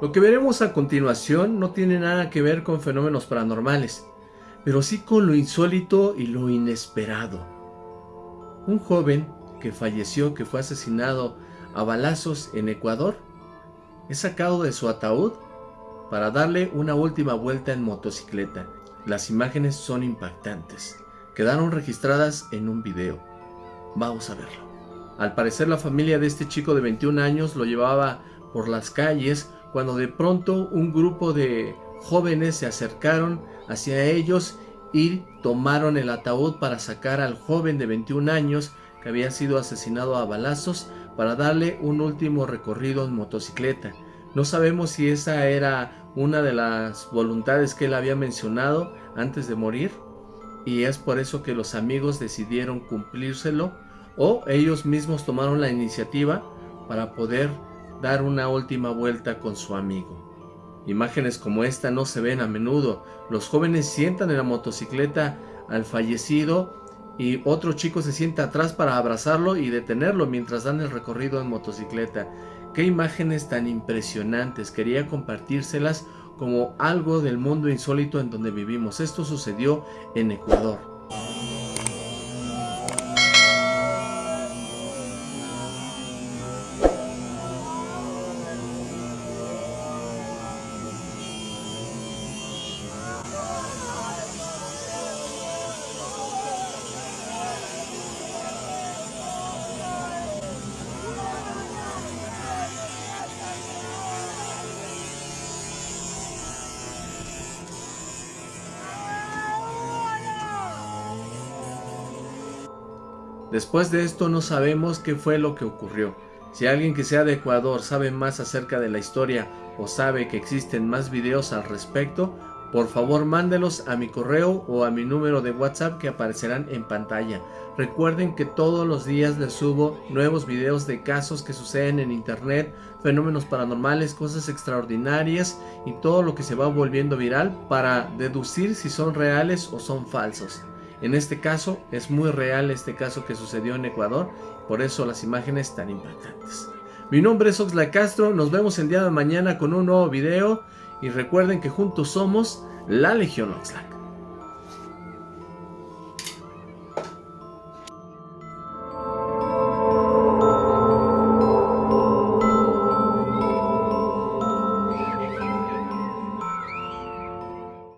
Lo que veremos a continuación no tiene nada que ver con fenómenos paranormales, pero sí con lo insólito y lo inesperado. Un joven que falleció, que fue asesinado a balazos en Ecuador, es sacado de su ataúd para darle una última vuelta en motocicleta. Las imágenes son impactantes. Quedaron registradas en un video. Vamos a verlo. Al parecer la familia de este chico de 21 años lo llevaba por las calles cuando de pronto un grupo de jóvenes se acercaron hacia ellos y tomaron el ataúd para sacar al joven de 21 años que había sido asesinado a balazos para darle un último recorrido en motocicleta. No sabemos si esa era una de las voluntades que él había mencionado antes de morir y es por eso que los amigos decidieron cumplírselo o ellos mismos tomaron la iniciativa para poder dar una última vuelta con su amigo. Imágenes como esta no se ven a menudo. Los jóvenes sientan en la motocicleta al fallecido y otro chico se sienta atrás para abrazarlo y detenerlo mientras dan el recorrido en motocicleta. Qué imágenes tan impresionantes, quería compartírselas como algo del mundo insólito en donde vivimos. Esto sucedió en Ecuador. Después de esto no sabemos qué fue lo que ocurrió. Si alguien que sea de Ecuador sabe más acerca de la historia o sabe que existen más videos al respecto, por favor mándelos a mi correo o a mi número de WhatsApp que aparecerán en pantalla. Recuerden que todos los días les subo nuevos videos de casos que suceden en internet, fenómenos paranormales, cosas extraordinarias y todo lo que se va volviendo viral para deducir si son reales o son falsos. En este caso es muy real este caso que sucedió en Ecuador, por eso las imágenes tan impactantes. Mi nombre es Oxlack Castro, nos vemos el día de mañana con un nuevo video y recuerden que juntos somos la Legión Oxlack.